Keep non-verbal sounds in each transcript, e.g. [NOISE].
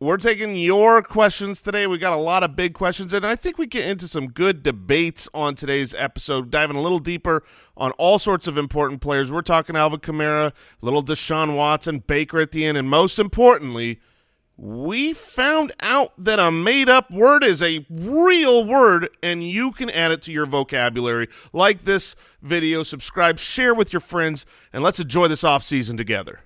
we're taking your questions today. We got a lot of big questions, and I think we get into some good debates on today's episode, diving a little deeper on all sorts of important players. We're talking Alvin Kamara, little Deshaun Watson, Baker at the end, and most importantly, we found out that a made-up word is a real word, and you can add it to your vocabulary. Like this video, subscribe, share with your friends, and let's enjoy this off season together.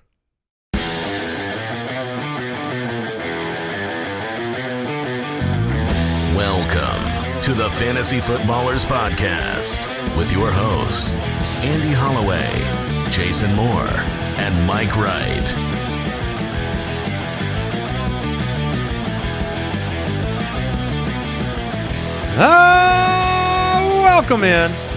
Welcome to the Fantasy Footballers Podcast with your hosts, Andy Holloway, Jason Moore, and Mike Wright. Ah, welcome in.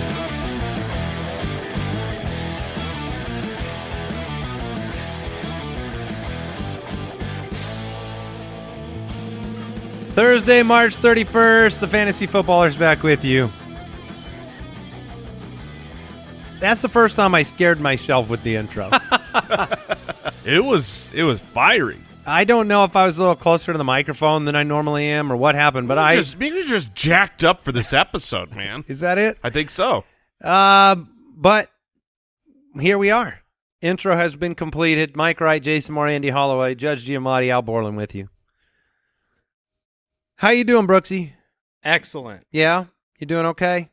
Thursday, March 31st, the Fantasy Footballers back with you. That's the first time I scared myself with the intro. [LAUGHS] [LAUGHS] It was it was fiery. I don't know if I was a little closer to the microphone than I normally am or what happened, but I just maybe you're just jacked up for this episode, man. [LAUGHS] Is that it? I think so. Uh, but here we are. Intro has been completed. Mike Wright, Jason Moore, Andy Holloway, Judge Giamatti, Al Borland with you. How you doing, Brooksy? Excellent. Yeah, you doing okay?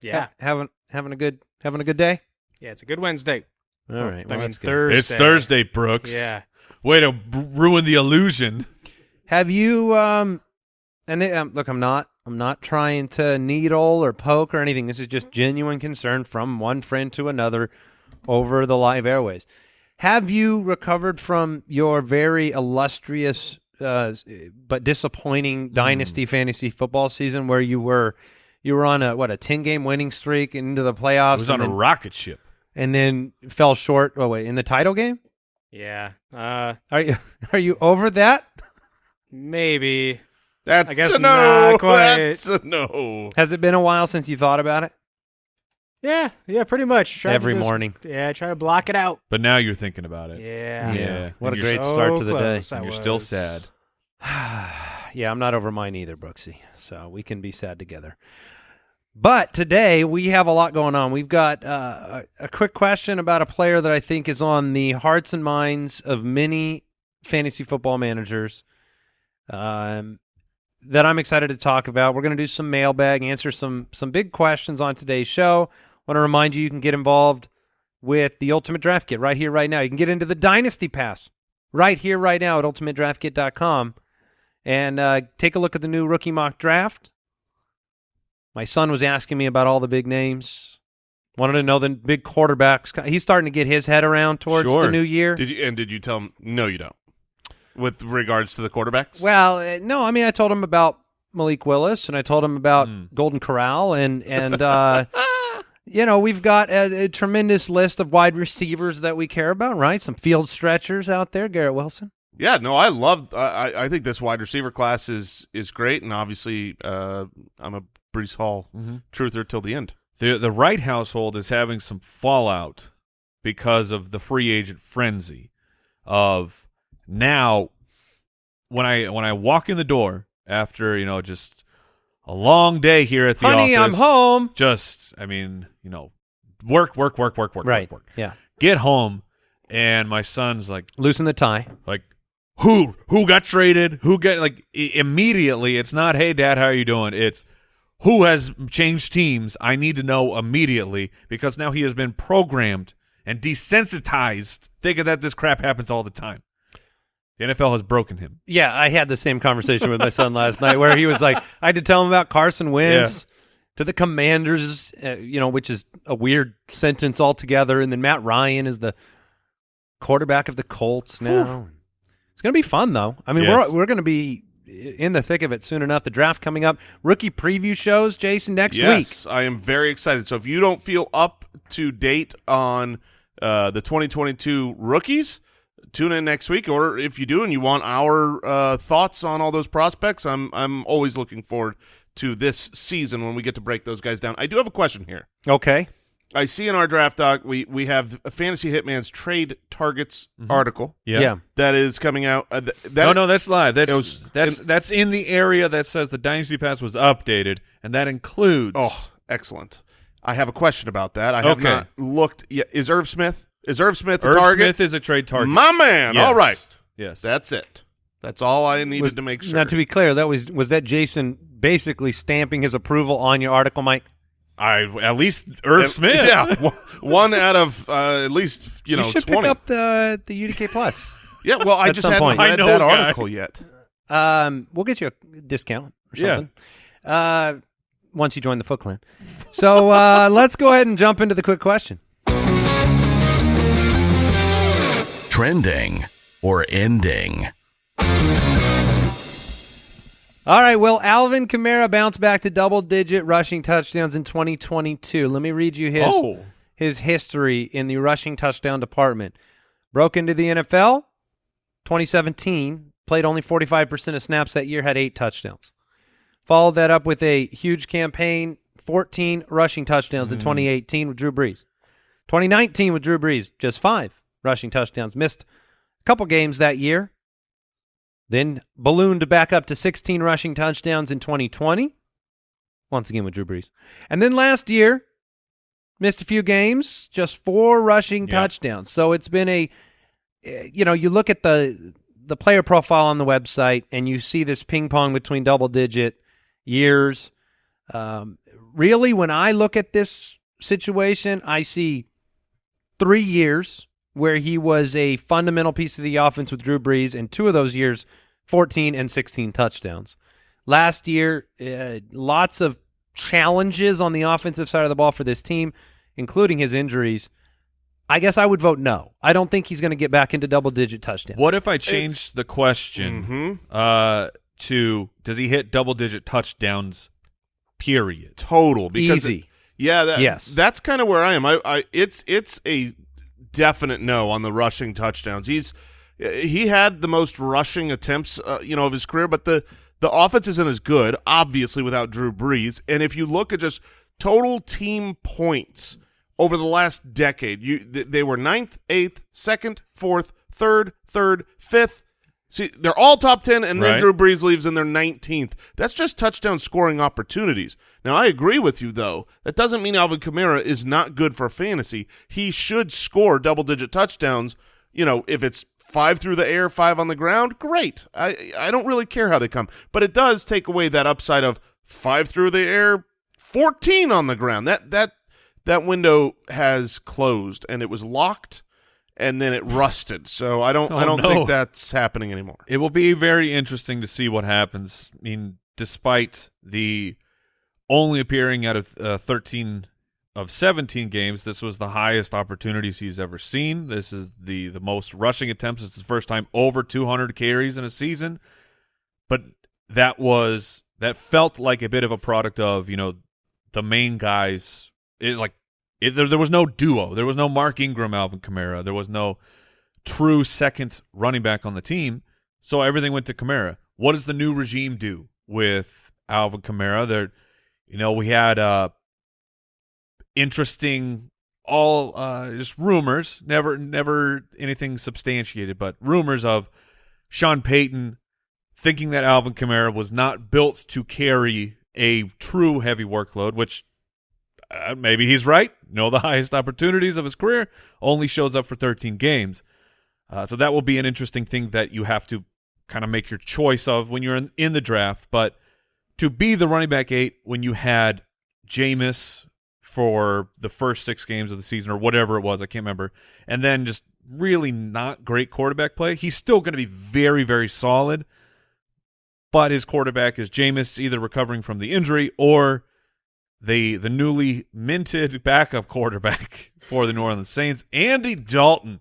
Yeah. Ha- having having a good having a good day. Yeah, it's a good Wednesday. All right, I well, mean that's. Thursday. It's Thursday, Brooks. Yeah. Way to b- ruin the illusion. Have you um? And they, um, look, I'm not I'm not trying to needle or poke or anything. This is just genuine concern from one friend to another over the live airways. Have you recovered from your very illustrious uh, but disappointing Hmm. dynasty fantasy football season where you were you were on a what a 10 game winning streak into the playoffs I was on and, a rocket ship. and then fell short oh wait in the title game Yeah. Uh are you [LAUGHS] are you over that maybe. That's I guess a no. not [LAUGHS] quite. That's a no. has it been a while since you thought about it Yeah, yeah, pretty much. Try to every just- morning Yeah, try to block it out. But now you're thinking about it. Yeah. Yeah. What a And great you're start to the day. close I And you're still was. sad. [SIGHS] yeah, I'm not over mine either, Brooksy. So we can be sad together. But today we have a lot going on. We've got uh, a, a quick question about a player that I think is on the hearts and minds of many fantasy football managers um, that I'm excited to talk about. We're going to do some mailbag, answer some some big questions on today's show. Want to remind you you can get involved with the Ultimate Draft Kit right here, right now. You can get into the Dynasty Pass right here, right now at ultimatedraftkit.com and uh, take a look at the new rookie mock draft. My son was asking me about all the big names. Wanted to know the big quarterbacks. He's starting to get his head around towards the new year. Did you and did you tell him no you don't? With regards to the quarterbacks? Well, uh, no, I mean I told him about Malik Willis and I told him about Mm. Golden Corral and and uh, [LAUGHS] you know we've got a, a tremendous list of wide receivers that we care about, right? Some field stretchers out there, Garrett Wilson. Yeah, no, I love. I I- I think this wide receiver class is is great, and obviously, uh, I'm a Breece Hall Mhm. truther till the end. The the Wright household is having some fallout because of the free agent frenzy of now when I when I walk in the door after, you know, just a long day here at the Honey, I'm home. Just I mean, you know, work, work, work, work, work, Right. work, work. Yeah. Get home and my son's like Loosen the tie. like who who got traded who get like immediately it's not hey dad how are you doing it's who has changed teams i need to know immediately because now he has been programmed and desensitized thinking that this crap happens all the time the nfl has broken him Yeah, I had the same conversation with my son last night where he was like, I had to tell him about Carson Wentz to the Commanders, uh, you know, which is a weird sentence altogether. And then Matt Ryan is the quarterback of the Colts now. It's going to be fun, though. I mean, Yes. we're we're going to be in the thick of it soon enough. The draft coming up, rookie preview shows, Jason, next week. yes, I am very excited. So if you don't feel up to date on uh, the 2022 rookies, tune in next week. Or if you do and you want our uh, thoughts on all those prospects, I'm I'm always looking forward to this season when we get to break those guys down. I do have a question here. Okay. I see in our draft doc we we have a fantasy hitman's trade targets article Yeah. yeah. that is coming out. Uh, th- that no, no, that's live. That's was- that's in- that's in the area that says the Dynasty Pass was updated, and that includes. Oh, excellent. I have a question about that. I have Okay. not looked yet. Is Irv Smith? Is Irv Smith the Irv target? Smith is a trade target. My man. Yes. All right. Yes. That's it. That's all I needed Was- to make sure. Now, to be clear, that was was that Jason basically stamping his approval on your article, Mike? I at least Irv Smith. Yeah, [LAUGHS] one- one out of uh, at least you know should twenty. pick up the the UDK plus. [LAUGHS] yeah, well, I just some hadn't point. read that a guy. article yet. Um, we'll get you a discount or Yeah. something. Uh, once you join the Foot Clan. So uh, [LAUGHS] let's go ahead and jump into the quick question. Trending or ending. All right. well, Alvin Kamara bounced back to double digit rushing touchdowns in 2022? Let me read you his Oh. his history in the rushing touchdown department. Broke into the NFL 2017, played only 45% of snaps that year, had eight touchdowns. Followed that up with a huge campaign, 14 rushing touchdowns in hmm. 2018 with Drew Brees. 2019 with Drew Brees, just five rushing touchdowns. Missed a couple games that year. Then ballooned back up to 16 rushing touchdowns in 2020. Once again with Drew Brees. And then last year, missed a few games, just four rushing Yeah. touchdowns. So it's been a, eh, you know, you look at the the player profile on the website and you see this ping pong between double digit years. Um, really, when I look at this situation, I see three years where he was a fundamental piece of the offense with Drew Brees, and two of those years, 14 and 16 touchdowns. Last year, uh, lots of challenges on the offensive side of the ball for this team, including his injuries. I guess I would vote no. I don't think he's going to get back into double digit touchdowns. What if I change the question Mhm. uh, to Does he hit double digit touchdowns? Period. Total because Easy. yeah, that, Yes. that's kind of where I am. I, I it's it's a definite no on the rushing touchdowns. He's he had the most rushing attempts, uh, you know, of his career, but the the offense isn't as good, obviously, without Drew Brees. And if you look at just total team points over the last decade, you th- they were ninth, eighth, second, fourth, third, third, fifth. See, they're all top 10, and then Right. Drew Brees leaves and they're 19th. That's just touchdown scoring opportunities. Now, I agree with you, though. That doesn't mean Alvin Kamara is not good for fantasy. He should score double digit touchdowns. You know, if it's five through the air, five on the ground, great. I, I don't really care how they come. But it does take away that upside of five through the air, 14 on the ground. That, that, that window has closed, and it was locked. And then it rusted, so I don't. I Oh, don't no. think that's happening anymore. It will be very interesting to see what happens. I mean, despite the only appearing out of uh, 13 of 17 games, this was the highest opportunities he's ever seen. This is the the most rushing attempts. It's the first time over 200 carries in a season. But that was that felt like a bit of a product of, you know, the main guys it like it, there, there was no duo. There was no Mark Ingram, Alvin Kamara. There was no true second running back on the team. So everything went to Kamara. What does the new regime do with Alvin Kamara? There, you know, we had uh, interesting, all uh, just rumors, never, never anything substantiated, but rumors of Sean Payton thinking that Alvin Kamara was not built to carry a true heavy workload, which uh, maybe he's right. No, the highest opportunities of his career only shows up for 13 games. Uh, so that will be an interesting thing that you have to kind of make your choice of when you're in, in the draft. But to be the running back eight when you had Jameis for the first six games of the season or whatever it was, I can't remember, and then just really not great quarterback play, he's still going to be very, very solid. But his quarterback is Jameis, either recovering from the injury or the the newly minted backup quarterback [LAUGHS] for the New Orleans Saints, Andy Dalton.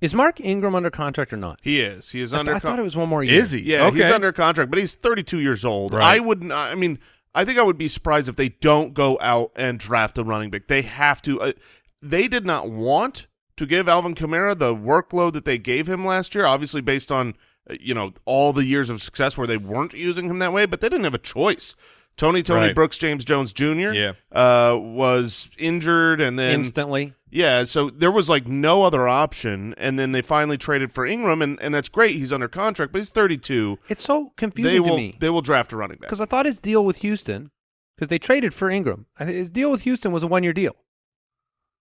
Is Mark Ingram under contract or not? He is. He is I, th- under. I thought it was one more year. Is he? Yeah, okay. he's under contract, but he's 32 years old. Right. I wouldn't. I mean, I think I would be surprised if they don't go out and draft a running back. They have to. Uh, they did not want to give Alvin Kamara the workload that they gave him last year. Obviously, based on uh, you know all the years of success where they weren't using him that way, but they didn't have a choice Tony Tony Right. Brooks James Jones Jr. Yeah. uh, was injured, and then instantly. yeah, so there was like no other option, and then they finally traded for Ingram, and, and that's great. He's under contract, but he's 32. It's so They confusing will to me they will draft a running back. because I thought his deal with Houston, because they traded for Ingram, his deal with Houston was a one year deal.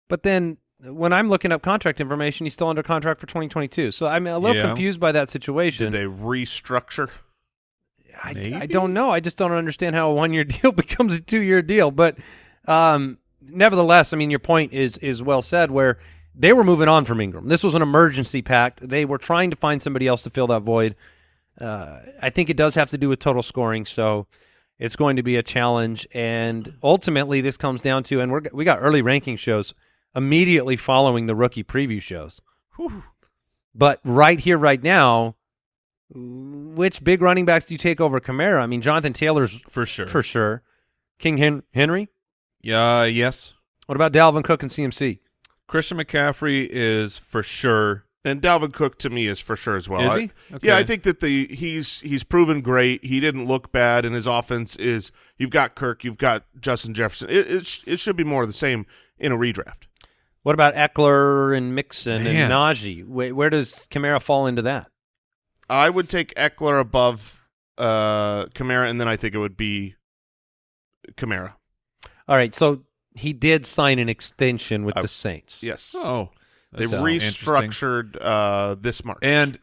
But then when I'm looking up contract information, he's still under contract for 2022. So I'm a little Yeah. confused by that situation. Did they restructure? I, I don't know. I just don't understand how a one year [LAUGHS] deal becomes a two year deal. But um, nevertheless, I mean, your point is is well said. Where they were moving on from Ingram. This was an emergency pact. They were trying to find somebody else to fill that void. Uh, I think it does have to do with total scoring. So it's going to be a challenge. And ultimately, this comes down to, and we're, we got early ranking shows immediately following the rookie preview shows. But right here, right now, which big running backs do you take over Kamara? I mean, Jonathan Taylor's For sure. for sure. King Hen- Henry. yeah, yes. What about Dalvin Cook and CMC? Christian McCaffrey is for sure. And Dalvin Cook to me is for sure as well. Is I- he? Yeah, I think that the he's he's proven great. He didn't look bad, and his offense is. You've got Kirk, you've got Justin Jefferson. It it, sh- it should be more of the same in a redraft. What about Ekeler and Mixon Man. and Najee? Where, where does Kamara fall into that? I would take Ekeler above uh, Kamara, and then I think it would be Kamara. All right, so he did sign an extension with I- the Saints. Yes, Oh, they that's interesting. restructured uh, this March. And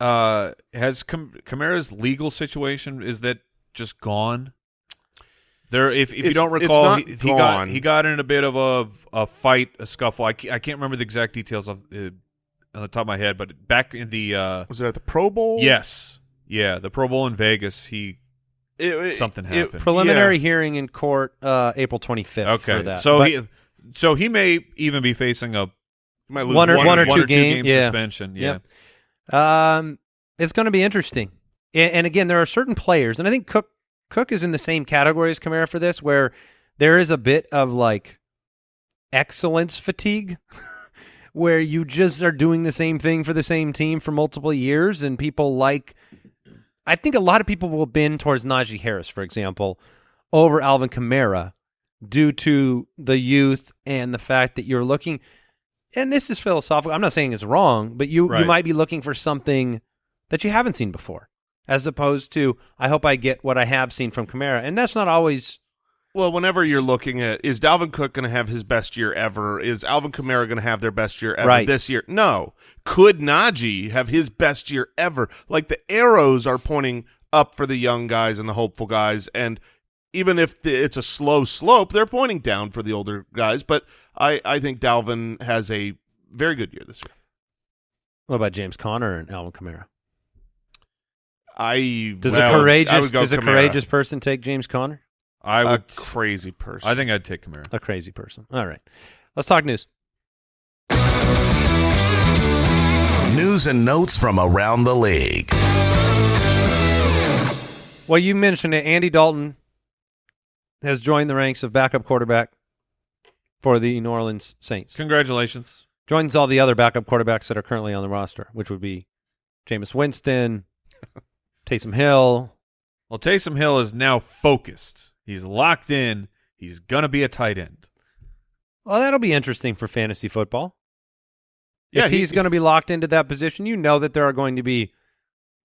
uh, has Cam- Kamara's legal situation is that just gone? There, if, if you don't recall, he, he got he got in a bit of a a fight, a scuffle. I can't, I can't remember the exact details of uh, on the top of my head, but back in the uh, was it at the Pro Bowl? yes, yeah, the Pro Bowl in Vegas, he It- it- Something it- happened. Preliminary yeah. hearing in court uh, April 25th okay. for that. So But- he so he may even be facing a You might lose One or- one or one two or game- game yeah. suspension. Yeah. Yep. Um, it's going to be interesting. And, and again, there are certain players, and I think Cook Cook is in the same category as Kamara for this, where there is a bit of like excellence fatigue, [LAUGHS] where you just are doing the same thing for the same team for multiple years, and people like. I think a lot of people will bend towards Najee Harris, for example, over Alvin Kamara due to the youth and the fact that you're looking and this is philosophical. I'm not saying it's wrong, but you you might be looking for something that you haven't seen before, as opposed to I hope I get what I have seen from Kamara, and that's not always. Well, whenever you're looking at is Dalvin Cook going to have his best year ever? Is Alvin Kamara going to have their best year ever Right. this year? No. Could Najee have his best year ever? Like the arrows are pointing up for the young guys and the hopeful guys, and even if the, it's a slow slope, they're pointing down for the older guys. But I, I think Dalvin has a very good year this year. What about James Conner and Alvin Kamara? I Does well, a courageous does a courageous person take James Conner? I a would. crazy person? I think I'd take Kamara. A crazy person. All right, let's talk news. News and notes from around the league. Well, you mentioned it. Andy Dalton has joined the ranks of backup quarterback for the New Orleans Saints. Congratulations. Joins all the other backup quarterbacks that are currently on the roster, which would be Jameis Winston, [LAUGHS] Taysom Hill, Well, Taysom Hill is now focused. He's locked in. He's gonna be a tight end. Well, that'll be interesting for fantasy football. Yeah, if he- he's going to be locked into that position, you know that there are going to be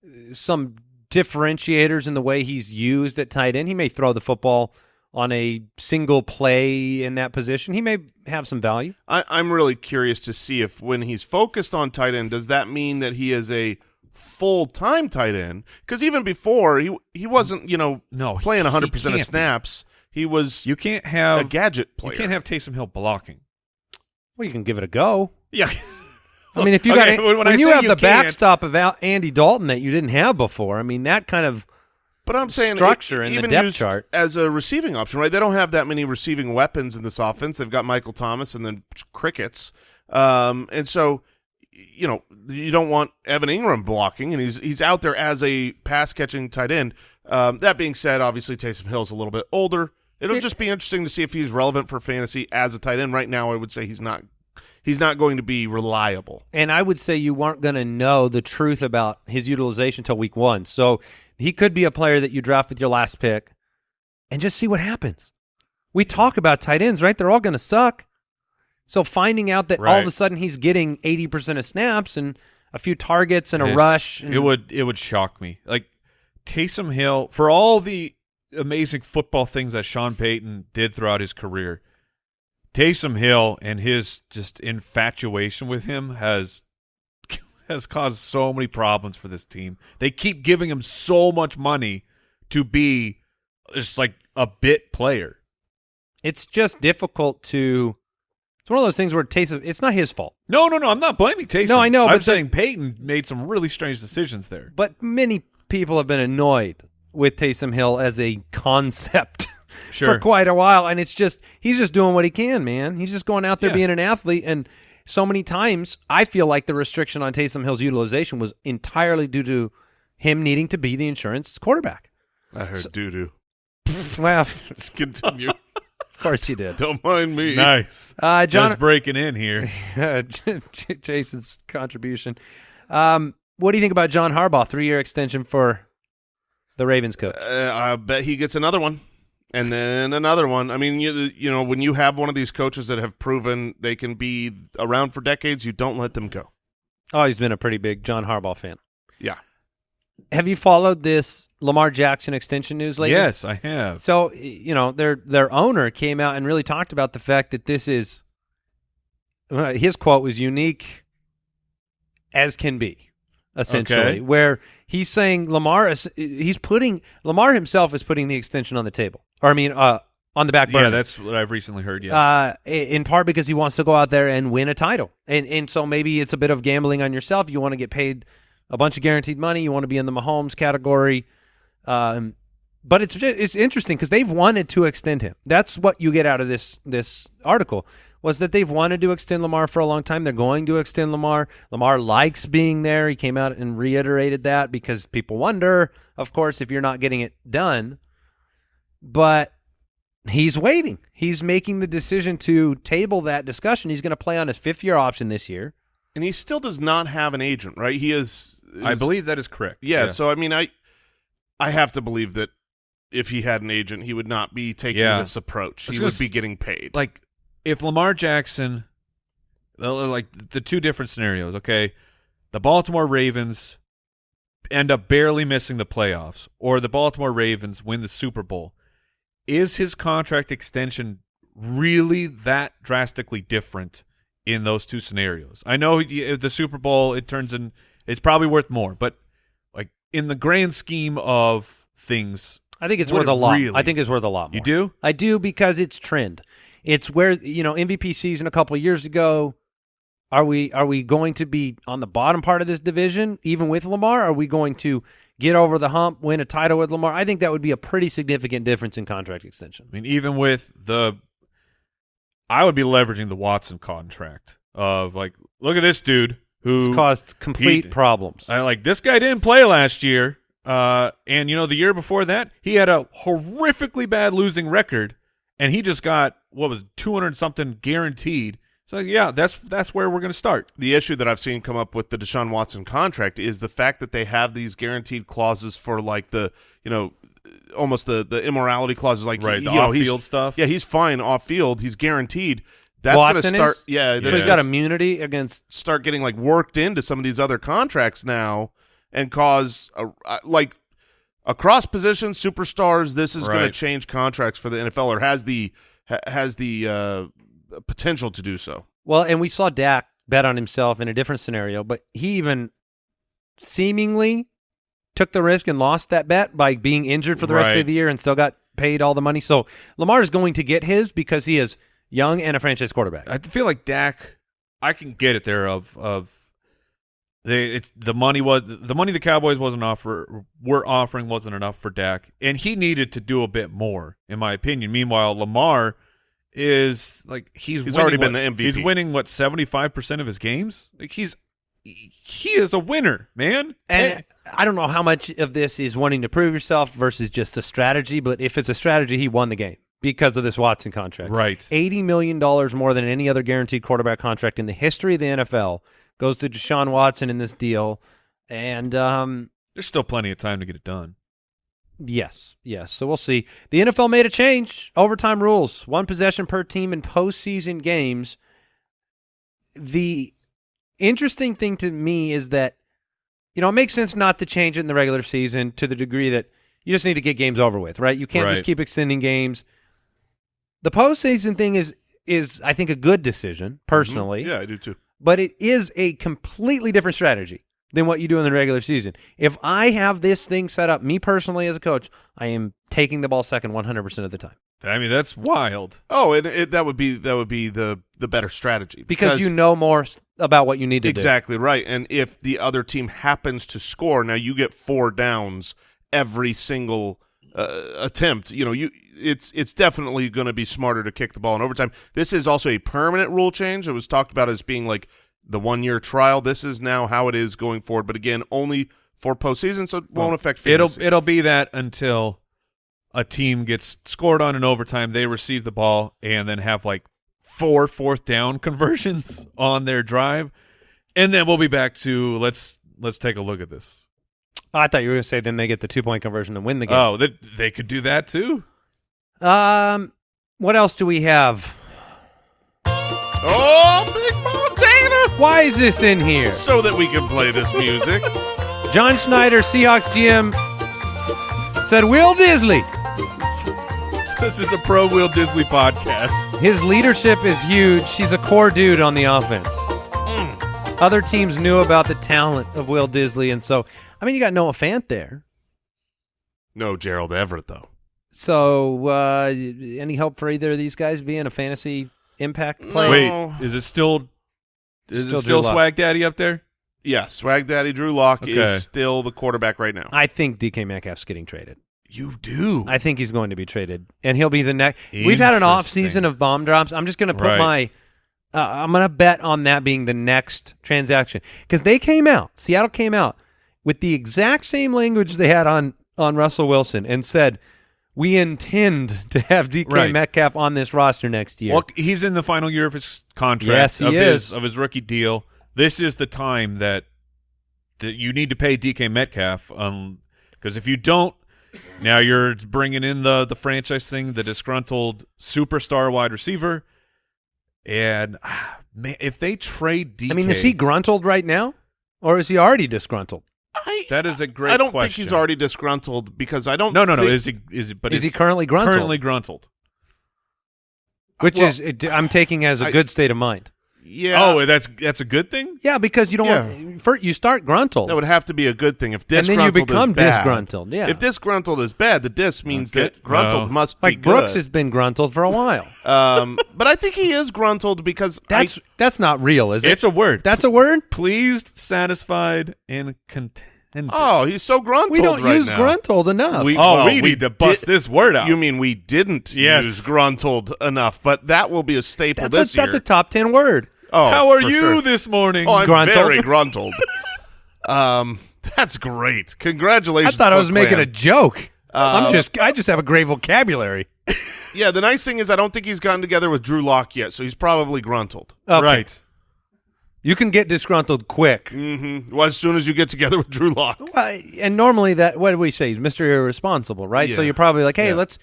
uh, some differentiators in the way he's used at tight end. He may throw the football on a single play in that position. He may have some value. I, I'm really curious to see if when he's focused on tight end, does that mean that he is a full time tight end? Because even before he he wasn't you know No, playing 100 he percent of snaps. He was You can't have a gadget player. you can't have Taysom Hill blocking. Well, you can give it a go. Yeah. [LAUGHS] I mean, if you Okay, got when when, I you have you the can't- backstop of Al- Andy Dalton that you didn't have before, I mean that kind of but I'm saying structure it- in the even depth chart. as a receiving option, right? They don't have that many receiving weapons in this offense. They've got Michael Thomas and then crickets, um, and so you know you don't want Evan Engram blocking, and he's he's out there as a pass catching tight end. Um, that being said, obviously Taysom Hill's a little bit older. It'll just be interesting to see if he's relevant for fantasy as a tight end. Right now, I would say he's not. He's not going to be reliable. And I would say you weren't going to know the truth about his utilization until week one. So he could be a player that you draft with your last pick, and just see what happens. We talk about tight ends, right? They're all going to suck. So finding out that all of a sudden he's getting 80% of snaps and a few targets and a It's- rush. and- It would it would shock me. Like Taysom Hill, for all the amazing football things that Sean Payton did throughout his career, Taysom Hill and his just infatuation with him has [LAUGHS] has caused so many problems for this team. They keep giving him so much money to be just like a bit player. It's just difficult to. It's one of those things where Taysom. It's not his fault, No, no, no. I'm not blaming Taysom. No, I know, I'm but the- saying Payton made some really strange decisions there. but many people have been annoyed with Taysom Hill as a concept [LAUGHS] for quite a while, and it's just he's just doing what he can, man. He's just going out there Yeah. being an athlete, and so many times I feel like the restriction on Taysom Hill's utilization was entirely due to him needing to be the insurance quarterback. I heard doo doo. Well, [LAUGHS] Let's continue. Of course you did. Don't mind me. Nice. Uh, John, Just breaking in here. [LAUGHS] Jason's contribution. Um, what do you think about John Harbaugh? Three-year extension for the Ravens coach. Uh, I bet he gets another one, and then another one. I mean, you you know, when you have one of these coaches that have proven they can be around for decades, you don't let them go. Oh, he's been a pretty big John Harbaugh fan. Yeah. Have you followed this Lamar Jackson extension news lately? Yes, I have. So you know their their owner came out and really talked about the fact that this is his quote was unique as can be, essentially, Okay. where he's saying Lamar is he's putting Lamar himself is putting the extension on the table, or I mean, uh, on the back burner. Yeah, that's what I've recently heard. Yes. Uh, in part because he wants to go out there and win a title, and and so maybe it's a bit of gambling on yourself. You want to get paid a bunch of guaranteed money. You want to be in the Mahomes category, um, but it's it's interesting because they've wanted to extend him. That's what you get out of this this article was that they've wanted to extend Lamar for a long time. They're going to extend Lamar. Lamar likes being there. He came out and reiterated that because people wonder, of course, if you're not getting it done. But he's waiting. He's making the decision to table that discussion. He's going to play on his fifth year option this year. And he still does not have an agent, right? He is. I believe that is correct. Yeah, So I mean, I I have to believe that if he had an agent, he would not be taking Yeah. this approach. He would be getting paid. like if Lamar Jackson, like the two different scenarios. Okay, the Baltimore Ravens end up barely missing the playoffs, or the Baltimore Ravens win the Super Bowl. Is his contract extension really that drastically different in those two scenarios? I know the Super Bowl it turns in it's probably worth more, but like in the grand scheme of things, I think it's worth it a lot. really? I think it's worth a lot more. you do. I do because it's trend. It's where you know MVP season a couple of years ago. Are we are we going to be on the bottom part of this division even with Lamar? Are we going to get over the hump, win a title with Lamar? I think that would be a pretty significant difference in contract extension. I mean, even with the, I would be leveraging the Watson contract of like, look at this dude who It's caused complete he- problems. I like this guy didn't play last year, uh, and you know the year before that he had a horrifically bad losing record, and he just got what was two hundred something guaranteed. So yeah, that's that's where we're gonna start. the issue that I've seen come up with the Deshaun Watson contract is the fact that they have these guaranteed clauses for like the you know almost the the immorality clauses like Right, you the know, off-field stuff. Yeah, he's fine off field. He's guaranteed. That's going to Watson start. is? Yeah, so he's got immunity against start getting like worked into some of these other contracts now and cause a, uh, like across positions superstars. This is going to change contracts for the NFL or has the ha, has the uh, potential to do so. Well, and we saw Dak bet on himself in a different scenario, but he even seemingly took the risk and lost that bet by being injured for the rest of the year and still got paid all the money. So Lamar is going to get his because he is young and a franchise quarterback. I feel like Dak. I can get it there. Of of they, it's the money was the money the Cowboys wasn't offer were offering wasn't enough for Dak, and he needed to do a bit more, in my opinion. Meanwhile, Lamar is like he's He's winning already been what- the MVP. He's winning what seventy five percent of his games. Like he's he is a winner, man. And I don't know how much of this is wanting to prove yourself versus just a strategy, but if it's a strategy, he won the game because of this Watson contract. right. $80 million more than any other guaranteed quarterback contract in the history of the NFL goes to Deshaun Watson in this deal. And um, There's still plenty of time to get it done. Yes, yes. So we'll see. The NFL made a change. Overtime rules, one possession per team in postseason games. The interesting thing to me is that, you know, it makes sense not to change it in the regular season to the degree that you just need to get games over with, right? You can't Right. just keep extending games. The postseason thing is is I think a good decision mm-hmm. personally Yeah, I do too. but it is a completely different strategy than what you do in the regular season. If I have this thing set up, me personally as a coach, I am taking the ball second 100% of the time I mean, that's wild. Oh, and it, that would be that would be the the better strategy because, you know more about what you need to exactly right. And if the other team happens to score, now you get four downs every single uh, attempt. You know, you it's it's definitely going to be smarter to kick the ball in overtime. This is also a permanent rule change. It was talked about as being like the one year trial. This is now how it is going forward. But again, only for postseason, so it won't affect. It'll it'll be that until a team gets scored on in overtime, they receive the ball and then have like four fourth down [LAUGHS] conversions on their drive, and then we'll be back to let's let's take a look at this. I thought you were going to say then they get the two point conversion and win the game. Oh, they, they could do that too. Um, what else do we have? oh, Big Montana, Why is this in here? so that we can play this music. John Schneider, Seahawks GM, said Will Dissly. This is a Pro Will Dissly podcast. His leadership is huge. He's a core dude on the offense. Other teams knew about the talent of Will Dissly, and so I mean, you got Noah Fant there. no, Gerald Everett though. So, uh, any help for either of these guys being a fantasy impact player? No. Wait, is it still is Still it still Lock. Swag Daddy up there? Yeah, Swag Daddy Drew Lock Okay. is still the quarterback right now. I think DK Metcalf's getting traded. You do. I think he's going to be traded, and he'll be the next. We've had an off season of bomb drops. I'm just going to put Right. my. Uh, I'm going to bet on that being the next transaction because they came out. Seattle came out with the exact same language they had on on Russell Wilson and said, "We intend to have DK Right. Metcalf on this roster next year." Well, he's in the final year of his contract. Yes, he of is. His, of his rookie deal. This is the time that that you need to pay DK Metcalf. Um, because if you don't, now you're bringing in the the franchise thing, the disgruntled superstar wide receiver, and ah, man, if they trade DK, I mean, is he gruntled right now, or is he already disgruntled? I, that is a great. I don't question. think he's already disgruntled because I don't. No, no, no. Is he? Is he? But is he currently gruntled? currently gruntled? Which Well, is it, I'm taking as a I- good state of mind. Yeah. Oh, that's that's a good thing. Yeah, because you don't. Yeah. First, you start gruntled. that would have to be a good thing if and disgruntled then you become is bad. disgruntled. Yeah, If disgruntled is bad, the dis means Okay. that gruntled Well, must be like Brooks good. has been gruntled for a while. [LAUGHS] um, but I think he is gruntled because That's I, that's not real, is it? It's a word. that's a word. pleased, satisfied, and contented. oh, he's so gruntled We don't right use now. gruntled enough. We- oh, well, we we need to bust this word out. You mean we didn't Yes. use gruntled enough, but that will be a staple that's this a, that's a top ten word. oh, How are you sure. this morning? Oh, I'm Gruntled? very gruntled. [LAUGHS] um, that's great. Congratulations. I thought I Foot was making a joke. Um, I'm just I just have a great vocabulary. [LAUGHS] Yeah, the nice thing is I don't think he's gotten together with Drew Lock yet, so he's probably gruntled. Okay. Right. You can get disgruntled quick. Mm-hmm. Well, as soon as you get together with Drew Lock. Well, and normally that what do we say? He's Mr. Irresponsible, right? So you're probably like, hey, Yeah. let's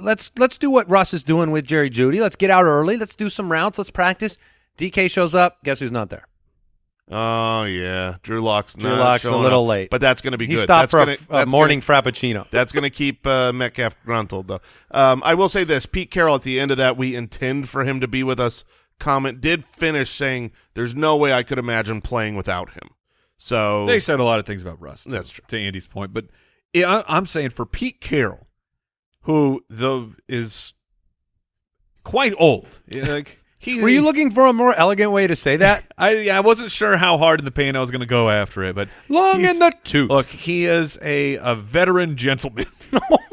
let's let's do what Russ is doing with Jerry Jeudy. Let's get out early. Let's do some routes. Let's practice. DK shows up. Guess who's not there? Oh yeah, Drew Lock's Drew not Lock's a little up. late. but that's going to be He good. stopped that's for gonna, a, f- a morning [LAUGHS] Gonna, frappuccino. that's going to keep uh, Metcalf gruntled though. Um, I will say this: Pete Carroll at the end of that, we intend for him to be with us. Comment did finish saying, "There's no way I could imagine playing without him." So They said a lot of things about Russ. That's true. To Andy's point, but I, I'm saying for Pete Carroll, who though is quite old, like [LAUGHS] he. Were you looking for a more elegant way to say that? [LAUGHS] I yeah, I wasn't sure how hard in the paint I was going to go after it, but Long in the tooth. Look, he is a a veteran gentleman. [LAUGHS]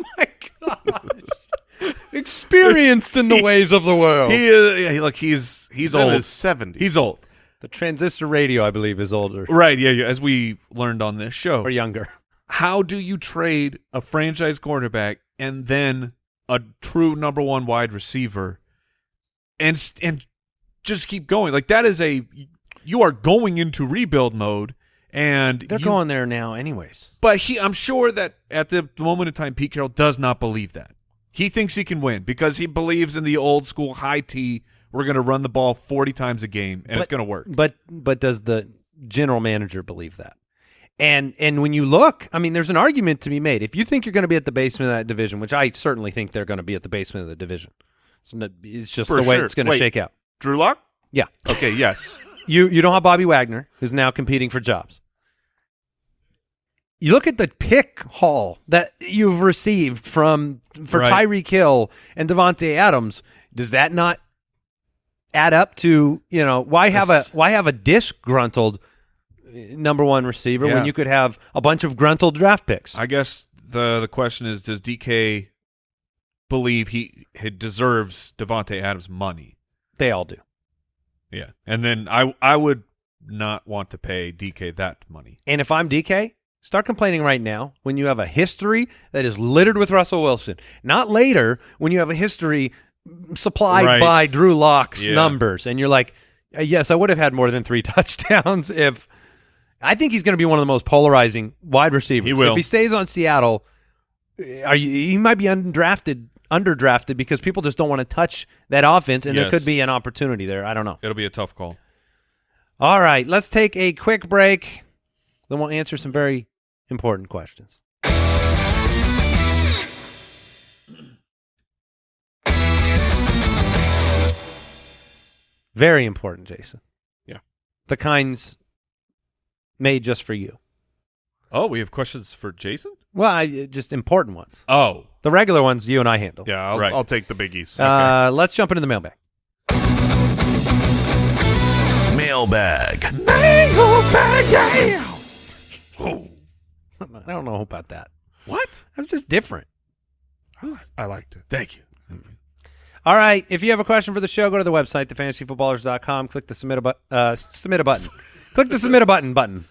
my gosh. Experienced in the [LAUGHS] ways of the world. he is yeah, look, he's he's he's in old. his seventies. He's old. the transistor radio, I believe, is older Right, yeah, yeah, as we learned on this show. or younger. how do you trade a franchise quarterback and then a true number one wide receiver and and just keep going like that is a you are going into rebuild mode And They're you- going there now, anyways. But he, I'm sure that at the moment in time, Pete Carroll does not believe that. He thinks he can win because he believes in the old school high T. We're going to run the ball 40 times a game, and it's going to work. But but does the general manager believe that? And and when you look, I mean, there's an argument to be made. If you think you're going to be at the basement of that division, which I certainly think they're going to be at the basement of the division, it's, not, it's just For the way sure. it's going to shake out. Drew Lock? Yeah, Okay, yes. you you don't have Bobby Wagner, who's now competing for jobs. You look at the pick haul that you've received from for Right. Tyreek Hill and Davante Adams. Does that not add up to you know why have a why have a disgruntled uh, number one receiver when you could have a bunch of gruntled draft picks? I guess the the question is, does DK believe he, he deserves Davante Adams' money? they all do. Yeah, and then I I would not want to pay DK that money. And if I'm DK, start complaining right now when you have a history that is littered with Russell Wilson. Not later when you have a history supplied Right. by Drew Lock's Yeah. numbers and you're like, "Uh, yes, I would have had more than three [LAUGHS] touchdowns if. I think he's going to be one of the most polarizing wide receivers. He will. If he stays on Seattle, uh, are you? He might be undrafted, underdrafted because people just don't want to touch that offense, and there could be an opportunity there. I don't know. It'll be a tough call. All right, let's take a quick break. Then we'll answer some very important questions. Very important, Jason. Yeah. The kinds made just for you. Oh, we have questions for Jason. Well, I, just important ones. Oh, The regular ones you and I handle. Yeah, I'll, Right. I'll take the biggies. Uh, let's jump into the mailbag. Mailbag. [LAUGHS] I don't know about that. what? I'm just different. I liked it. Thank you. All right. If you have a question for the show, go to the website, thefantasyfootballers.com. Click the submit a, bu- uh, submit a button. [LAUGHS] click the submit a button button.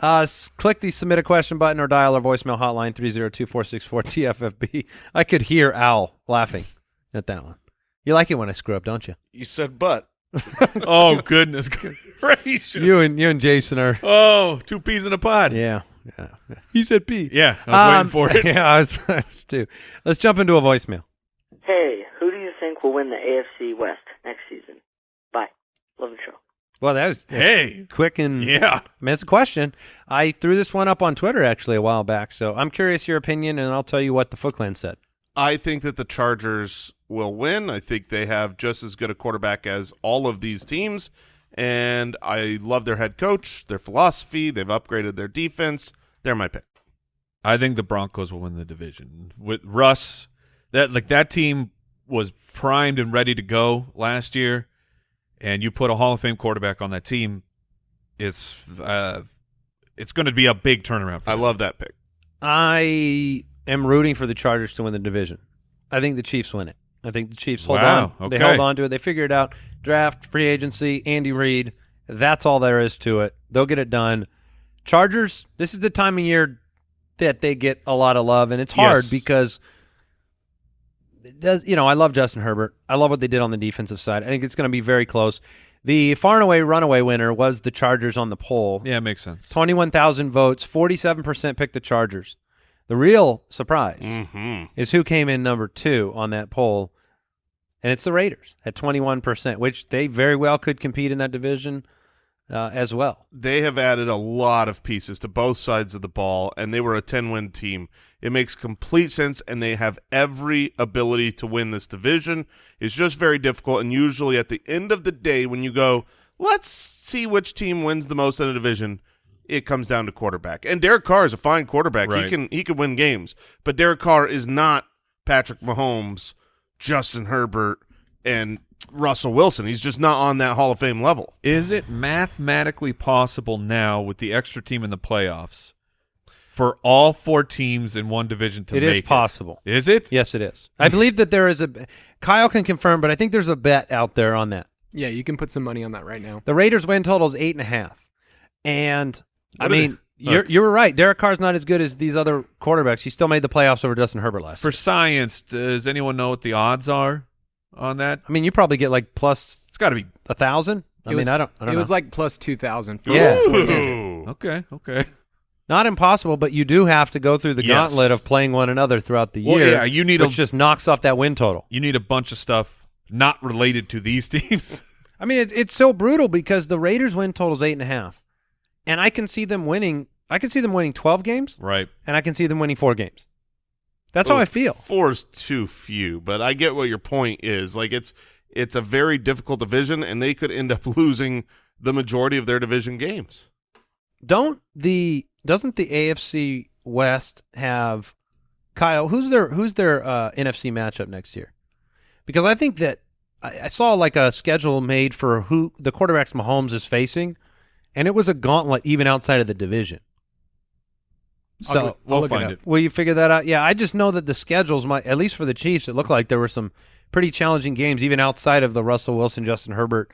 Uh, s- click the submit a question button or dial our voicemail hotline 302-464-TFFB. I could hear Al laughing at that one. You like it when I screw up, don't you? You said but. [LAUGHS] Oh goodness gracious! You and you and Jason are. Oh, two peas in a pod. Yeah. Yeah. yeah. [LAUGHS] He said P. Yeah, I was waiting Um, for it. [LAUGHS] Yeah, I was, [LAUGHS] I was too. Let's jump into a voicemail. Hey, who do you think will win the AFC West next season? Bye. Love the show. Well, that was Hey. quick and Yeah. I mean, it's a question. I threw this one up on Twitter actually a while back, so I'm curious your opinion, and I'll tell you what the Foot Clan said. I think that the Chargers will win. I think they have just as good a quarterback as all of these teams, and I love their head coach, their philosophy. They've upgraded their defense. They're my pick. I think the Broncos will win the division with Russ. That like that team was primed and ready to go last year, and you put a Hall of Fame quarterback on that team. It's uh, it's going to be a big turnaround. For I them. love that pick. I am rooting for the Chargers to win the division. I think the Chiefs win it. I think the Chiefs hold Wow, on. They okay. held on to it. They figure it out. Draft, free agency, Andy Reid. That's all there is to it. They'll get it done. Chargers, this is the time of year that they get a lot of love, and it's hard Yes. because it does you know I love Justin Herbert. I love what they did on the defensive side. I think it's going to be very close. The far and away runaway winner was the Chargers on the poll. Yeah, it makes sense. 21,000 votes, 47% picked the Chargers. The real surprise Mm-hmm. is who came in number two on that poll, and it's the Raiders at 21%, which they very well could compete in that division uh, as well. They have added a lot of pieces to both sides of the ball, and they were a 10-win team. It makes complete sense, and they have every ability to win this division. It's just very difficult, and usually at the end of the day, when you go, let's see which team wins the most in a division, it comes down to quarterback. And Derek Carr is a fine quarterback. He can he can win games, but Derek Carr is not Patrick Mahomes, Justin Herbert, and Russell Wilson. He's just not on that Hall of Fame level. Is it mathematically possible now with the extra team in the playoffs for all four teams in one division to It make is possible. It? Is it? Yes, it is. I believe that there is a Kyle can confirm, but I think there's a bet out there on that. Yeah, you can put some money on that right now. The Raiders win total is eight and a half, and I What are mean you're Look. you were right. Derek Carr's not as good as these other quarterbacks. He still made the playoffs over Justin Herbert last. For year. science, does anyone know what the odds are on that? I mean, you probably get like plus It's got to be a thousand I It mean, was- I don't. I don't It was like plus two thousand. Yeah. Ooh. Okay, okay. not impossible, but you do have to go through the Yes. gauntlet of playing one another throughout the Well, year. yeah, you need a- which just knocks off that win total. You need a bunch of stuff not related to these [LAUGHS] teams. I mean, it, it's so brutal because the Raiders' win total is eight and a half, and I can see them winning. I can see them winning twelve games, right. and I can see them winning four games. That's how I feel. Four is too few, but I get what your point is. Like it's it's a very difficult division, and they could end up [LAUGHS] losing the majority of their division games. Don't the doesn't the AFC West have Kyle? Who's their who's their uh, NFC matchup next year? Because I think that I, I saw like a schedule made for who the quarterbacks Mahomes is facing, and it was a gauntlet even outside of the division. I'll So go- I'll we'll look find it it. Will you figure that out? Yeah, I just know that the schedules might, at least for the Chiefs, it looked like there were some pretty challenging games, even outside of the Russell Wilson, Justin Herbert,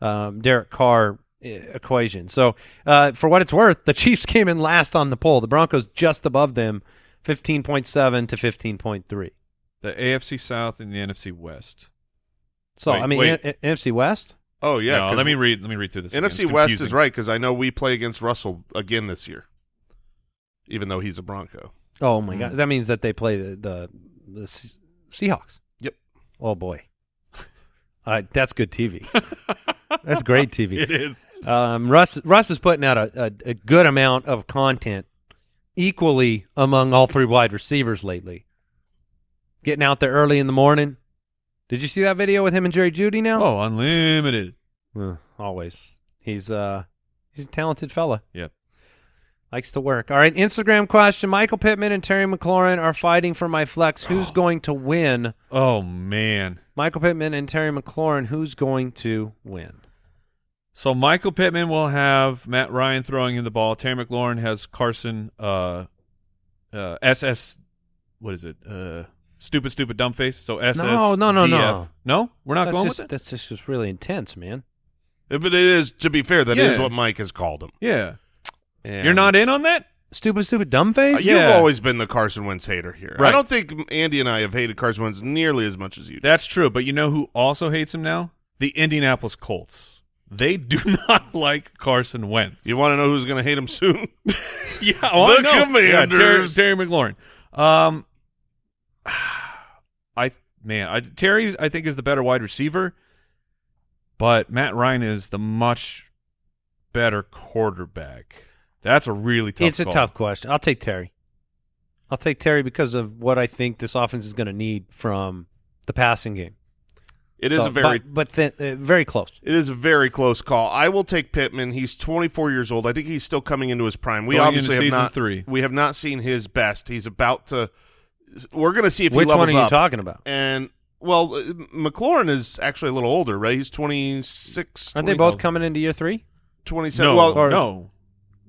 um, Derek Carr uh, equation. So, uh, for what it's worth, the [LAUGHS] Chiefs came in last on the poll. The Broncos just above them, fifteen point seven to fifteen point three. The AFC South and the NFC West. So, Wait, I mean, wait. N- N- NFC West. Oh yeah, No, 'cause let me read. Let me read through this. NFC It's West is right because I know we play against Russell again this year, even though he's a Bronco. Oh my Mm. God, that means that they play the the, the Se- Seahawks. Yep. Oh boy, [LAUGHS] uh, that's good TV. [LAUGHS] that's great TV. It is. Um, Russ Russ is putting out a, a, a good amount of content, equally among all three wide receivers lately. Getting out there early in the morning. Did you see that video with him and Jerry Jeudy now? Oh, unlimited. Uh, always. He's uh he's a talented fella. Yep. Likes to work. All right, Instagram question. Michael Pittman and Terry McLaurin are fighting for my flex. Who's going to win? Oh man. Michael Pittman and Terry McLaurin, who's going to win? So Michael Pittman will have Matt Ryan throwing him the ball. Terry McLaurin has Carson uh uh SS what is it? Uh stupid stupid dumb face. So SS No, no, no, DF. no. No? We're not that's going just, with it? That's just, just really intense, man. But it is, to be fair, that is Yeah. what Mike has called him. Yeah. And- You're not in on that? Stupid, stupid, dumb face? Uh, You've Yeah. always been the Carson Wentz hater here. I don't think Andy and I have hated Carson Wentz nearly as much as you do. That's true, but you know who also hates him now? The Indianapolis Colts. They do [LAUGHS] not like Carson Wentz. You want to know who's going to hate him soon? [LAUGHS] Yeah, I The know. Yeah, Terry, Terry McLaurin. Um, [SIGHS] I man, I, Terry, I think is the better wide receiver, but Matt Ryan is the much better quarterback. That's a really tough. it's a tough question. I'll take Terry. I'll take Terry because of what I think this offense is going to need from the passing game. It is So, a very but, but th- uh, very close. It is a very close call. I will take Pittman. He's 24 years old. I think he's still coming into his prime. We Going obviously have not three. we have not seen his best. He's about to. We're going to see if Which he levels up. Which one are you up. talking about? And well, uh, McLaurin is actually a little older, right? He's 26. Aren't they both coming into year three? 27? No, well, or- no,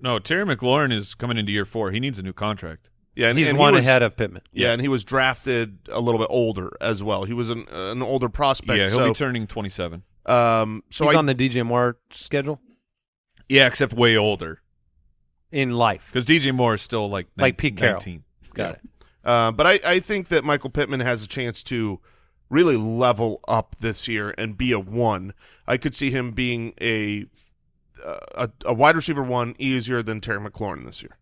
no. Terry McLaurin is coming into year four. He needs a new contract. yeah, and, He's and one he was, ahead of Pittman. Yeah, and he was drafted a little bit older as well. He was an an older prospect. yeah, he'll so, be turning twenty-seven. um, so He's I on the DJ Moore schedule Yeah, except way older in life. because DJ Moore is still like Like 19, Pete Carroll. 19. Got it. Uh, but I, I think that Michael Pittman has a chance to really level up this year and be a one. I could see him being a a, a wide receiver one easier than Terry McLaurin this year.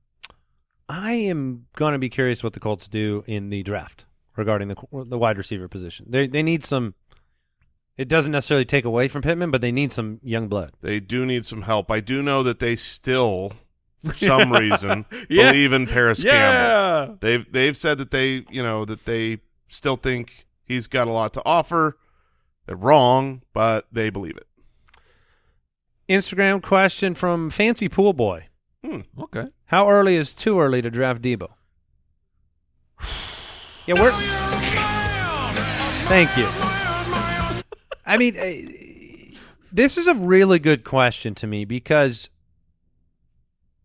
I am going to be curious what the Colts do in the draft regarding the the wide receiver position. They they need some. It doesn't necessarily take away from Pittman, but they need some young blood. They do need some help. I do know that they still, for [LAUGHS] some reason, [LAUGHS] Yes. believe in Parris Campbell. They've they've said that they you know that they still think he's got a lot to offer. They're wrong, but they believe it. Instagram question from Fancy Pool Boy: Hmm. Okay. How early is too early to draft Deebo? Yeah, we're. Thank you. I mean, uh, this is a really good question to me because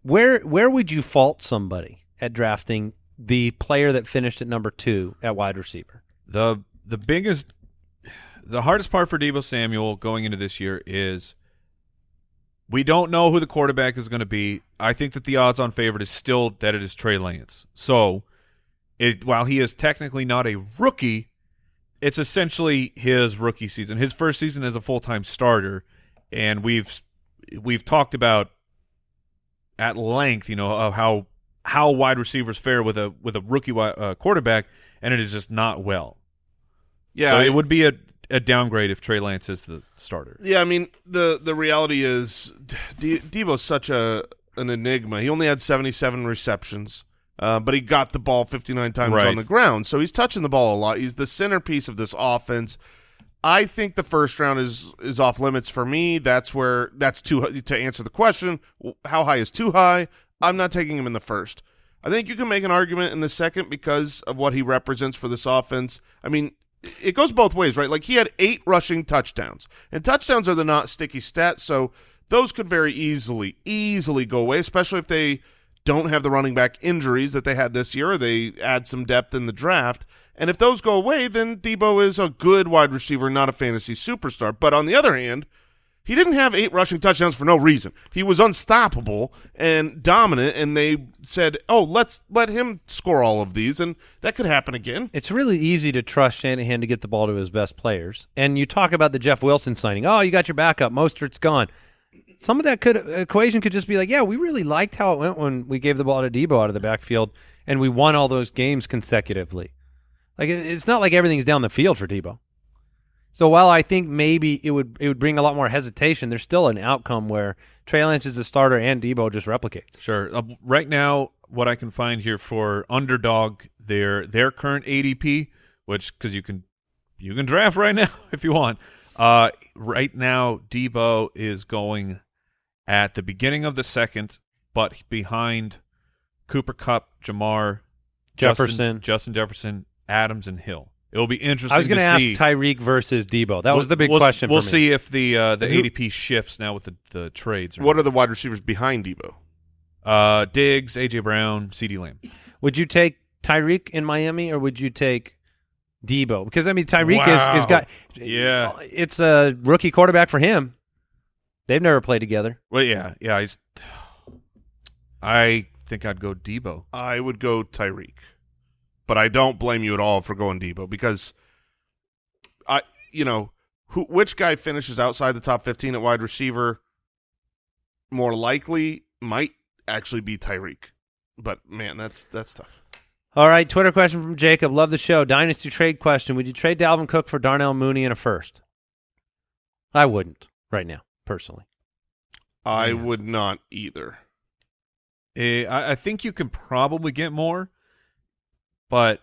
where where would you fault somebody at drafting the player that finished at number two at wide receiver? The the biggest, the hardest part for Deebo Samuel going into this year is we don't know who the quarterback is going to be. I think that the odds on favorite is still that it is Trey Lance. So, it while he is technically not a rookie, it's essentially his rookie season, his first season as a full time starter, and we've we've talked about at length, you know, of how how wide receivers fare with a with a rookie uh, quarterback, and it is just not well. Yeah, so it would be a a downgrade if Trey Lance is the starter. Yeah, I mean the the reality is Deebo's such a an enigma. He only had 77 receptions, uh, but he got the ball 59 times Right. on the ground, so he's touching the ball a lot. He's the centerpiece of this offense. I think the first round is is off limits for me. That's where that's too to answer the question. How high is too high? I'm not taking him in the first. I think you can make an argument in the second because of what he represents for this offense. I mean, it goes both ways, right? Like he had eight rushing touchdowns, and touchdowns are the not sticky stats, so those could very easily, easily go away, especially if they don't have the running back injuries that they had this year, or they add some depth in the draft. And if those go away, then Deebo is a good wide receiver, not a fantasy superstar. But on the other hand, he didn't have eight rushing touchdowns for no reason. He was unstoppable and dominant, and they said, "Oh, let's let him score all of these," and that could happen again. It's really easy to trust Shanahan to get the ball to his best players. And you talk about the Jeff Wilson signing. Oh, you got your backup. Mostert's gone. Some of that could equation could just be like, yeah, we really liked how it went when we gave the ball to Deebo out of the backfield, and we won all those games consecutively. Like it's not like everything's down the field for Deebo. So while I think maybe it would it would bring a lot more hesitation, there's still an outcome where Trey Lance is a starter and Deebo just replicates. Sure. Uh, right now, what I can find here for underdog, their their current ADP, which because you can you can draft right now [LAUGHS] if you want. Uh, right now, Deebo is going at the beginning of the second, but behind Cooper Kupp, Jamar, Jefferson. Justin, Justin Jefferson, Adams, and Hill. It will be interesting. I was going going to to ask. Tyreek versus Deebo. That was We'll- the big we'll, question. We'll for me. see if the uh, the Who- ADP shifts now with the the trades. or What not. are the wide receivers behind Deebo? uh, Diggs, AJ Brown, CeeDee Lamb? Would you take Tyreek in Miami or would you take Deebo? Because I mean, Tyreek is is got Yeah. It's a rookie quarterback for him. They've never played together. Well, yeah, yeah. I, I think I'd go Deebo. I would go Tyreek, but I don't blame you at all for going Deebo because I, you know, who which guy finishes outside the top fifteen at wide receiver more likely might actually be Tyreek, but man, that's that's tough. All right, Twitter question from Jacob. Love the show. Dynasty trade question. Would you trade Dalvin Cook for Darnell Mooney in a first? I wouldn't right now, personally. I Yeah. would not either. Eh, I, I think you can probably get more, but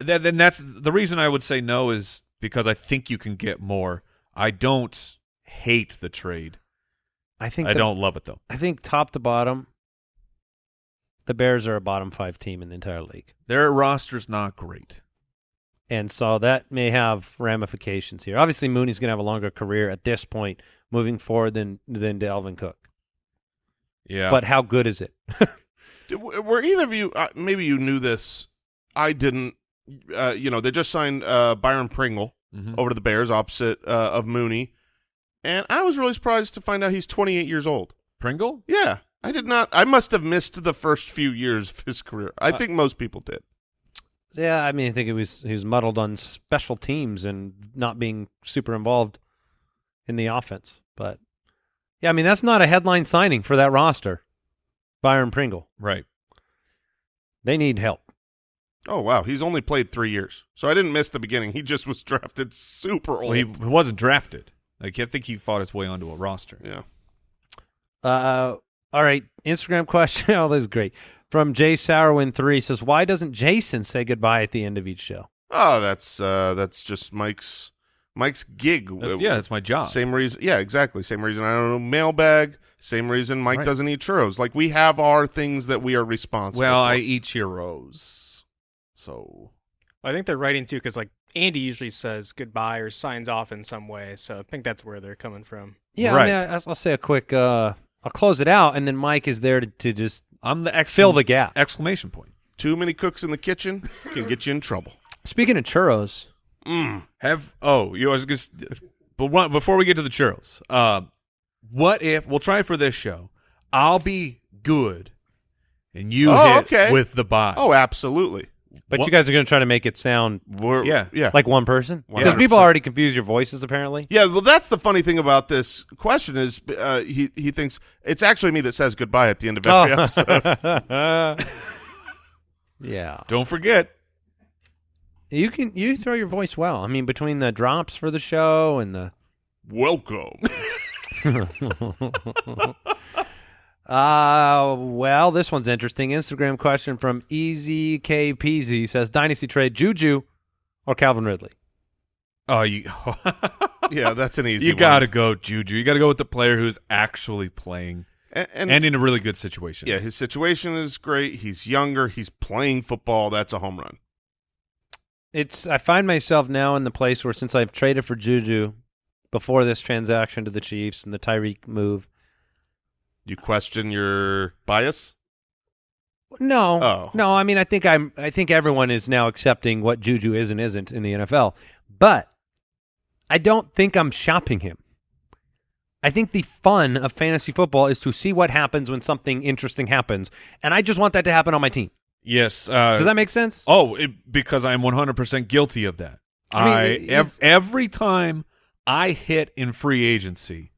then, then that's the reason I would say no is because I think you can get more. I don't hate the trade. I think I the- don't love it though. I think top to bottom, the Bears are a bottom five team in the entire league. Their roster's not great. And so that may have ramifications here. Obviously, Mooney's going to have a longer career at this point moving forward than than Dalvin Cook. Yeah, But how good is it? [LAUGHS] Were either of you? Uh, maybe you knew this. I didn't. Uh, you know, they just signed uh, Byron Pringle Mhm. over to the Bears, opposite uh, of Mooney, and I was really surprised to find out he's 28 years old. Pringle. Yeah, I did not. I must have missed the first few years of his career. I Uh, think most people did. Yeah, I mean, I think it was he was muddled on special teams and not being super involved in the offense. But yeah, I mean that's not a headline signing for that roster. Byron Pringle, Right. they need help. Oh wow, he's only played three years, so I didn't miss the beginning. He just was [LAUGHS] drafted super old. Well, he, he wasn't drafted. Like I think he fought his way onto a roster. yeah. Uh, all right, Instagram [LAUGHS] question. oh, this is great. From Jay Sourwin three says, "Why doesn't Jason say goodbye at the end of each show?" Oh, that's uh, that's just Mike's Mike's gig. That's- yeah, that's my job. Same reason. Yeah, exactly. Same reason. I don't know. Mailbag. Same reason Mike Right. doesn't eat churros. Like we have our things that we are responsible. Well, for. I eat churros, so I think they're writing too because like Andy usually says goodbye or signs off in some way, so I think that's where they're coming from. Yeah, Right. I mean, I, I'll say a quick. Uh, I'll close it out, and then Mike is there to, to just I'm the exclam- fill the gap. exclamation point. too many cooks in the kitchen can get you in trouble. Speaking of churros, Mm. Have oh, you know, I just, but one, before we get to the churros, uh, what if we'll try it for this show? I'll be good, and you Oh, hit okay. with the bot. Oh, absolutely. But What- you guys are going to try to make it sound We're, Yeah. yeah, like one person because people already confuse your voices apparently. Yeah, well, that's the funny thing about this question is uh, he he thinks it's actually me that says goodbye at the end of every episode. Oh. [LAUGHS] [LAUGHS] yeah, Don't forget. you can you throw your voice well. I mean, between the drops for the show and the Welcome. [LAUGHS] [LAUGHS] Uh, well, this one's interesting. Instagram question from Easy K Peasy says Dynasty trade Juju or Calvin Ridley. Oh, you. [LAUGHS] Yeah, that's an easy. you one. got to go, Juju. You got to go with the player who's actually playing and, and, and in a really good situation. yeah, his situation is great. He's younger. He's playing football. That's a home run. It's I find myself now in the place where since I've traded for Juju before this transaction to the Chiefs and the Tyreek move. You question your bias? No, Oh. no. I mean, I think I'm. I think everyone is now accepting what Juju is and isn't in the NFL. But I don't think I'm shopping him. I think the fun of fantasy football is to see what happens when something interesting happens, and I just want that to happen on my team. Yes. Uh, Does that make sense? Oh, it, because I'm 100% guilty of that. I mean, I, ev- every time I hit in free agency,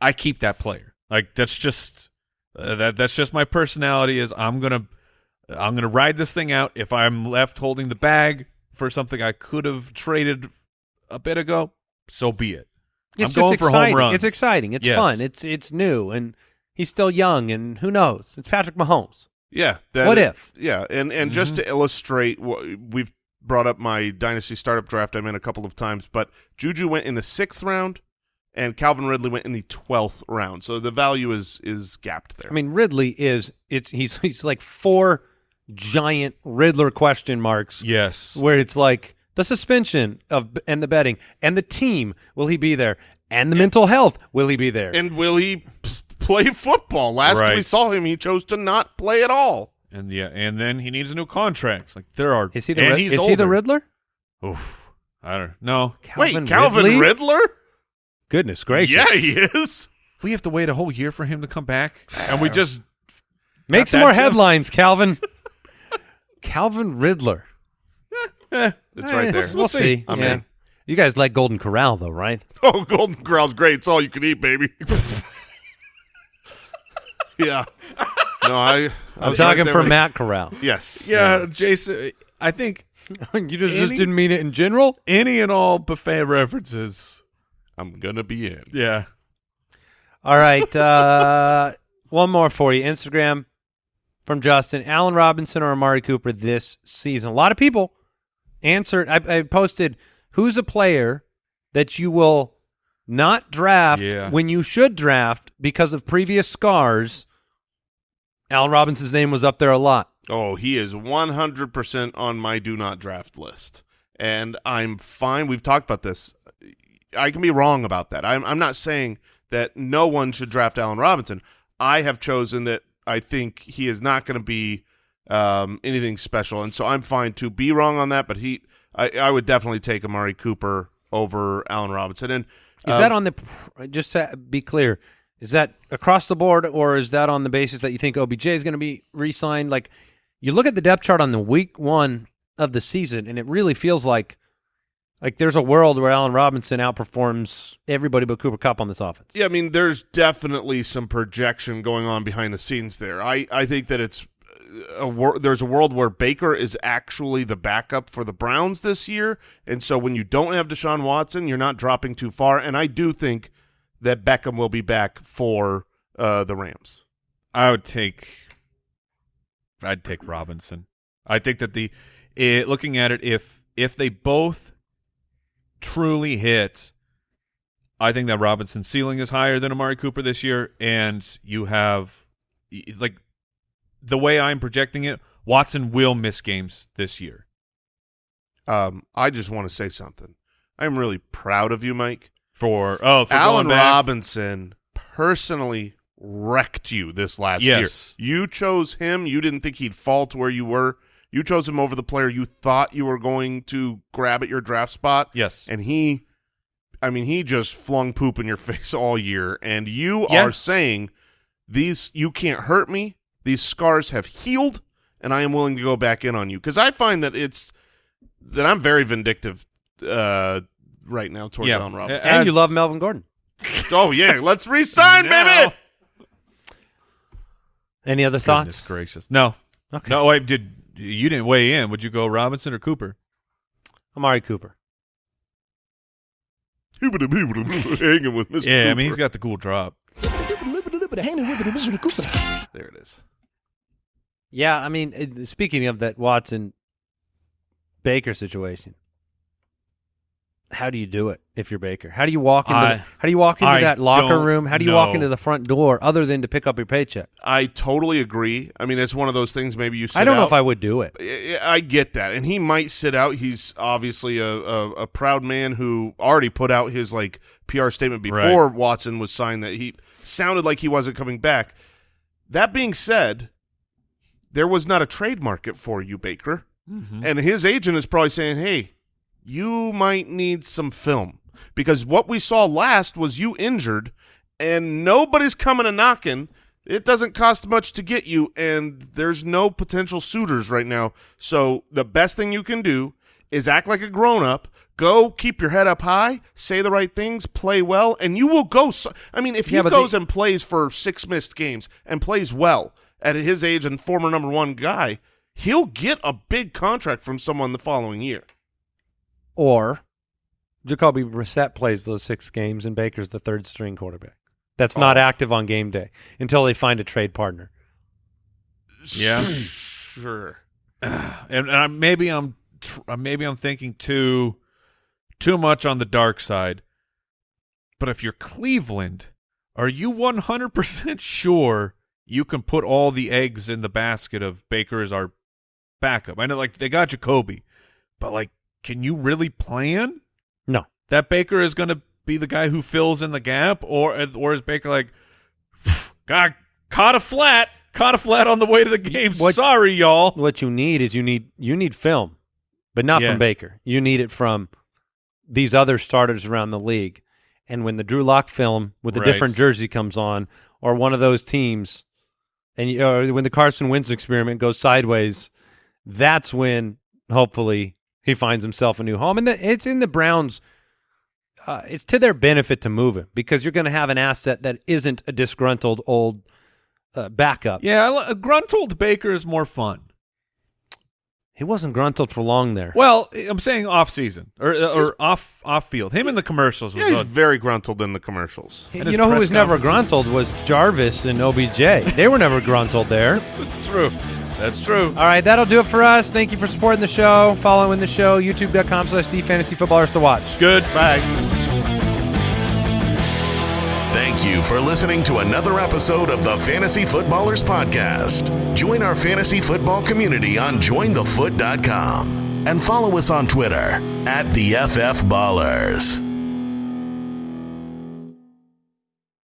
I keep that player. Like that's just uh, that that's just my personality is I'm going to I'm going to ride this thing out if I'm left holding the bag for something I could have traded a bit ago, so be it. It's I'm just going for home exciting. runs. It's exciting. It's Yes. fun. It's it's new, and he's still young, and who knows? It's Patrick Mahomes. Yeah. that- What if? Yeah, and and just to illustrate, what we've brought up my dynasty startup draft I'm in a couple of times, but Juju went in the sixth round, and Calvin Ridley went in the twelfth round. So the value is is gapped there. I mean, Ridley is it's he's he's like four giant Riddler question marks Yes. where it's like the suspension of and the betting and the team will he be there and the mental health will he be there and will he play football? Last we saw him, he chose to not play at all. And yeah, and then he needs a new contract. Like there are is he the and Rid- he's is he the. Riddler? Oof. I don't know. Wait, Calvin Ridley? Riddler? Goodness gracious! Yeah, he is. We have to wait a whole year for him to come back, and we [SIGHS] just Make some more Jim? headlines, Calvin. [LAUGHS] Calvin Riddler. eh, It's right Eh, there. We'll, We'll see. see. I'm yeah. in. You guys like Golden Corral though, right? [LAUGHS] Oh, Golden Corral's great. It's all you can eat, baby. [LAUGHS] yeah. No, I. I'm was talking right for there. Matt Corral. Yes. yeah, Jason. I think [LAUGHS] you just, just Any- didn't mean it in general. any and all buffet references. I'm gonna be in. Yeah, All right. Uh, [LAUGHS] one more for you. Instagram from Justin. Allen Robinson or Amari Cooper this season. A lot of people answered. I, I posted who's a player that you will not draft Yeah. when you should draft because of previous scars. Allen Robinson's name was up there a lot. Oh, he is 100% on my do not draft list. And I'm fine. We've talked about this. I can be wrong about that. I'm, I'm not saying that no one should draft Allen Robinson. I have chosen that I think he is not going to be um, anything special. And so I'm fine to be wrong on that. But he, I, I would definitely take Amari Cooper over Allen Robinson. And Is um, that on the just to be clear? Is that across the board, or is that on the basis that you think OBJ is going to be re-signed? Like, you look at the depth chart on the week one of the season, and it really feels like like there's a world where Allen Robinson outperforms everybody but Cooper Kupp on this offense. Yeah, I mean, there's definitely some projection going on behind the scenes there. I, I think that it's a there's a world where Baker is actually the backup for the Browns this year, and so when you don't have Deshaun Watson, you're not dropping too far. And I do think that Beckham will be back for uh, the Rams. I would take. I'd take Robinson. I think that the it, looking at it, if if they both truly hit, I think that Robinson's ceiling is higher than Amari Cooper this year, and you have like the way I'm projecting it, Watson will miss games this year. Um, I just want to say something. I'm really proud of you, Mike. For oh, for Allen Robinson personally wrecked you this last Yes. year. You chose him. You didn't think he'd fall to where you were. You chose him over the player you thought you were going to grab at your draft spot. Yes, And he, I mean, he just flung poop in your [LAUGHS] face all year. And you Yeah. are saying these, you can't hurt me. These scars have healed and I am willing to go back in on you because I find that it's that I'm very vindictive uh, right now towards Yeah. Allen Robinson. And you love Melvin Gordon. [LAUGHS] oh yeah, let's resign, [LAUGHS] Now- baby. [LAUGHS] Any other Goodness thoughts? gracious. No. Okay. No, wait, did you didn't weigh in. Would you go Robinson or Cooper? Amari Cooper. Hanging with Mr. Yeah, I mean he's Cooper. got the cool drop. [SIGHS] there it is. Yeah, I mean, speaking of that Watson Baker situation, how do you do it if you're Baker? How do you walk into I- how do you walk into I that locker room? How do you walk into the front door other than to pick up your paycheck? I totally agree. I mean, it's one of those things. Maybe you. Sit I don't know if I would do it. I I get that, and he might sit out. He's obviously a, a, a proud man who already put out his like PR statement before Watson was signed that he sounded like he wasn't coming back. That being said, there was not a trade market for you, Baker, mm-hmm. and his agent is probably saying, "Hey, you might need some film because what we saw last was you injured, and nobody's coming a knocking." It doesn't cost much to get you, and there's no potential suitors right now. So the best thing you can do is act like a grown up. Go keep your head up high, say the right things, play well, and you will go. So, I mean, if he Yeah, goes and plays for six missed games and plays well at his age and former number one guy, he'll get a big contract from someone the following year. Or Jacoby Brissett plays those six games and Baker's the third string quarterback. That's not Oh. active on game day until they find a trade partner. Yeah. sure. [SIGHS] and, and I, maybe I'm tr- uh, maybe I'm thinking too too much on the dark side. But if you're Cleveland, are you 100% [LAUGHS] sure you can put all the eggs in the basket of Baker as our backup? I know like they got Jacoby, but like can you really plan No. that Baker is going to be the guy who fills in the gap or or is Baker like got caught a flat, caught a flat on the way to the game. What- Sorry y'all. What you need is you need you need film, but not Yeah. from Baker. You need it from these other starters around the league. And when the Drew Lock film with a Right. different jersey comes on, or one of those teams, and you, or when the Carson Wentz experiment goes sideways, that's when hopefully he finds himself a new home. And the, it's in the Browns. Uh, it's to their benefit to move him because you're going to have an asset that isn't a disgruntled old uh, backup. Yeah, I li- a gruntled Baker is more fun. He wasn't gruntled for long there. Well, I'm saying off season or or off off field. Him in the commercials was Yeah, he's very gruntled in the commercials. and You know who was never conferences. gruntled was Jarvis and OBJ. they were never gruntled there. [LAUGHS] That's true. That's true. All right, that'll do it for us. Thank you for supporting the show, following the show, youtube.com slash the fantasy footballers to watch. Good. Bye. Thank you for listening to another episode of the Fantasy Footballers Podcast. Join our fantasy football community on jointhefoot.com and follow us on Twitter at the FF Ballers.